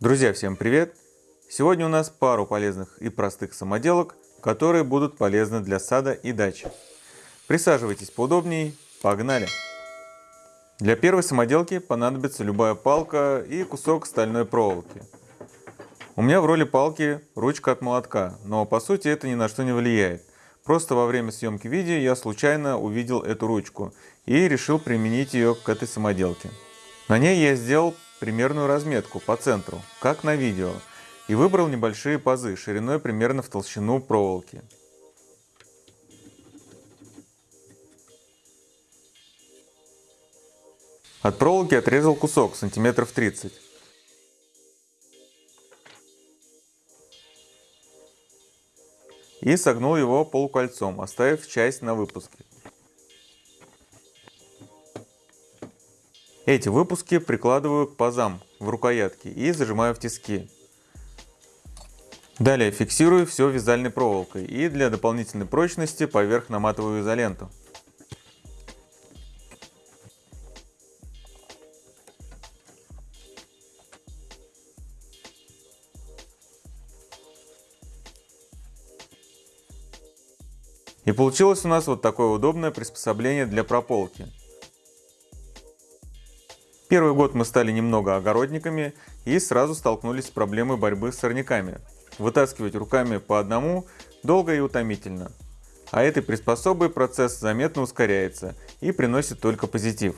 Друзья, всем привет! Сегодня у нас пару полезных и простых самоделок, которые будут полезны для сада и дачи. Присаживайтесь поудобнее, погнали! Для первой самоделки понадобится любая палка и кусок стальной проволоки. У меня в роли палки ручка от молотка, но по сути это ни на что не влияет. Просто во время съемки видео я случайно увидел эту ручку и решил применить ее к этой самоделке. На ней я сделал примерную разметку по центру, как на видео, и выбрал небольшие пазы шириной примерно в толщину проволоки. От проволоки отрезал кусок сантиметров 30. И согнул его полукольцом, оставив часть на выпуске. Эти выпуски прикладываю к пазам в рукоятке и зажимаю в тиски. Далее фиксирую все вязальной проволокой и для дополнительной прочности поверх наматываю изоленту. И получилось у нас вот такое удобное приспособление для прополки. Первый год мы стали немного огородниками и сразу столкнулись с проблемой борьбы с сорняками. Вытаскивать руками по одному долго и утомительно. А этой приспособой процесс заметно ускоряется и приносит только позитив.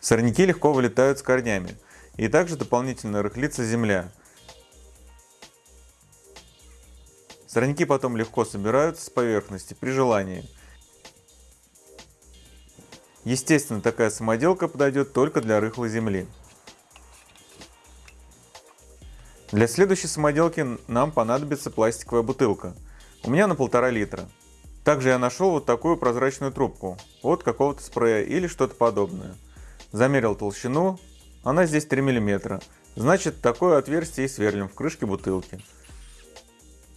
Сорняки легко вылетают с корнями, и также дополнительно рыхлится земля. Сорняки потом легко собираются с поверхности при желании – Естественно, такая самоделка подойдет только для рыхлой земли. Для следующей самоделки нам понадобится пластиковая бутылка. У меня на полтора литра. Также я нашел вот такую прозрачную трубку от какого-то спрея или что-то подобное. Замерил толщину, она здесь 3 мм. Значит, такое отверстие и сверлим в крышке бутылки.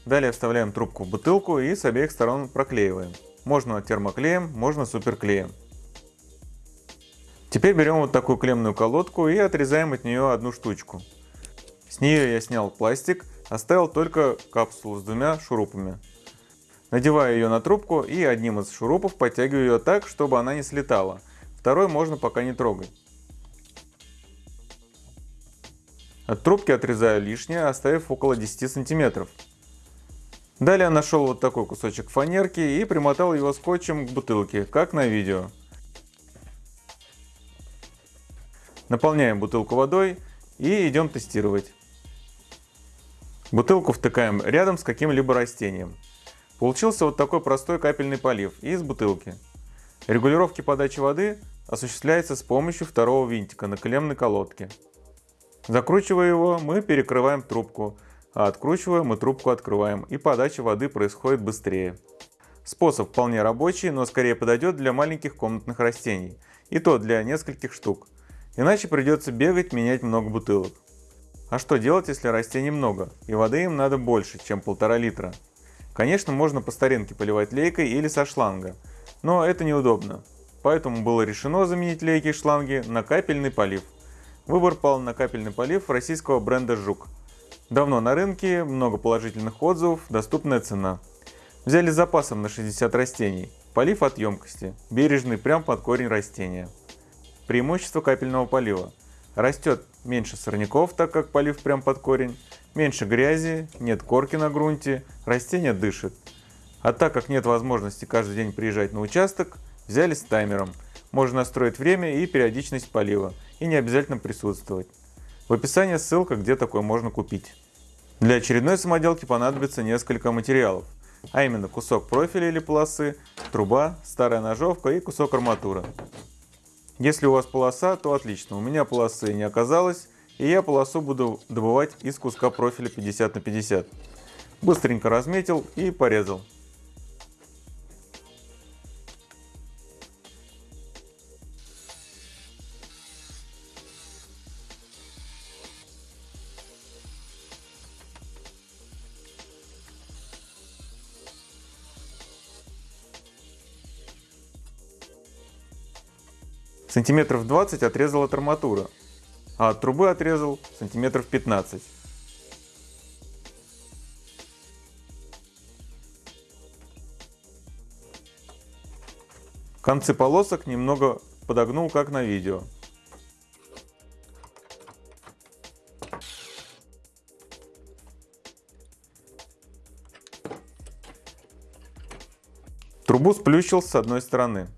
Далее вставляем трубку в бутылку и с обеих сторон проклеиваем. Можно термоклеем, можно суперклеем. Теперь берем вот такую клеммную колодку и отрезаем от нее одну штучку. С нее я снял пластик, оставил только капсулу с двумя шурупами. Надеваю ее на трубку и одним из шурупов подтягиваю ее так, чтобы она не слетала. Второй можно пока не трогать. От трубки отрезаю лишнее, оставив около 10 сантиметров. Далее нашел вот такой кусочек фанерки и примотал его скотчем к бутылке, как на видео. Наполняем бутылку водой и идем тестировать. Бутылку втыкаем рядом с каким-либо растением. Получился вот такой простой капельный полив из бутылки. Регулировки подачи воды осуществляется с помощью второго винтика на клеммной колодке. Закручивая его, мы перекрываем трубку, а откручивая, мы трубку открываем, и подача воды происходит быстрее. Способ вполне рабочий, но скорее подойдет для маленьких комнатных растений, и то для нескольких штук. Иначе придется бегать, менять много бутылок. А что делать, если растений много, и воды им надо больше, чем полтора литра? Конечно, можно по старинке поливать лейкой или со шланга, но это неудобно. Поэтому было решено заменить лейки и шланги на капельный полив. Выбор пал на капельный полив российского бренда «Жук». Давно на рынке, много положительных отзывов, доступная цена. Взяли с запасом на 60 растений. Полив от емкости, бережный прям под корень растения. Преимущество капельного полива. Растет меньше сорняков, так как полив прям под корень, меньше грязи, нет корки на грунте, растение дышит. А так как нет возможности каждый день приезжать на участок, взяли с таймером. Можно настроить время и периодичность полива, и не обязательно присутствовать. В описании ссылка, где такое можно купить. Для очередной самоделки понадобится несколько материалов, а именно кусок профиля или полосы, труба, старая ножовка и кусок арматуры. Если у вас полоса, то отлично. У меня полосы не оказалось, и я полосу буду добывать из куска профиля 50 на 50. Быстренько разметил и порезал. Сантиметров 20 отрезала арматура, а от трубы отрезал сантиметров 15. Концы полосок немного подогнул, как на видео. Трубу сплющил с одной стороны.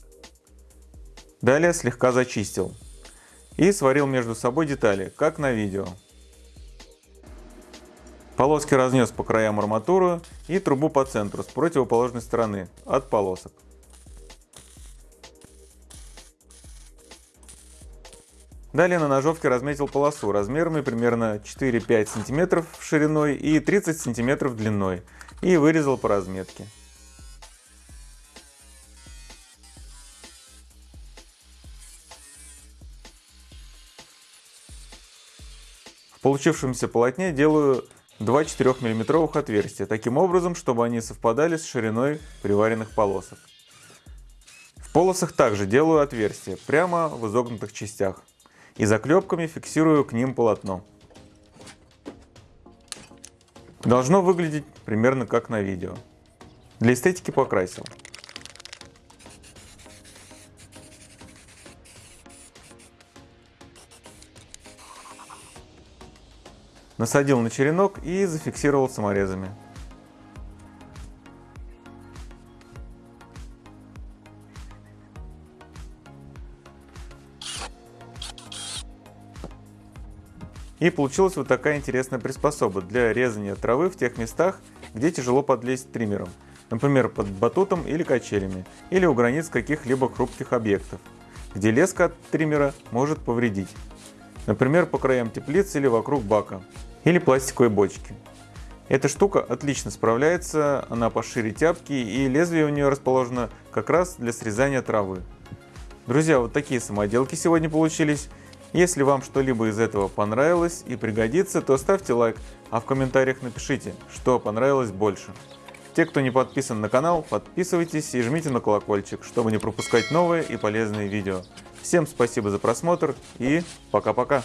Далее слегка зачистил. И сварил между собой детали, как на видео. Полоски разнес по краям арматуру и трубу по центру с противоположной стороны от полосок. Далее на ножовке разметил полосу размерами примерно 4-5 см шириной и 30 см длиной и вырезал по разметке. В получившемся полотне делаю два 4 мм отверстия, таким образом, чтобы они совпадали с шириной приваренных полосок. В полосах также делаю отверстия, прямо в изогнутых частях, и заклепками фиксирую к ним полотно. Должно выглядеть примерно как на видео. Для эстетики покрасил. Насадил на черенок и зафиксировал саморезами. И получилась вот такая интересная приспособа для резания травы в тех местах, где тяжело подлезть триммером, например под батутом или качелями, или у границ каких-либо хрупких объектов, где леска от триммера может повредить, например по краям теплицы или вокруг бака или пластиковой бочки. Эта штука отлично справляется, она пошире тяпки и лезвие у нее расположено как раз для срезания травы. Друзья, вот такие самоделки сегодня получились. Если вам что-либо из этого понравилось и пригодится, то ставьте лайк, а в комментариях напишите, что понравилось больше. Те, кто не подписан на канал, подписывайтесь и жмите на колокольчик, чтобы не пропускать новые и полезные видео. Всем спасибо за просмотр и пока-пока.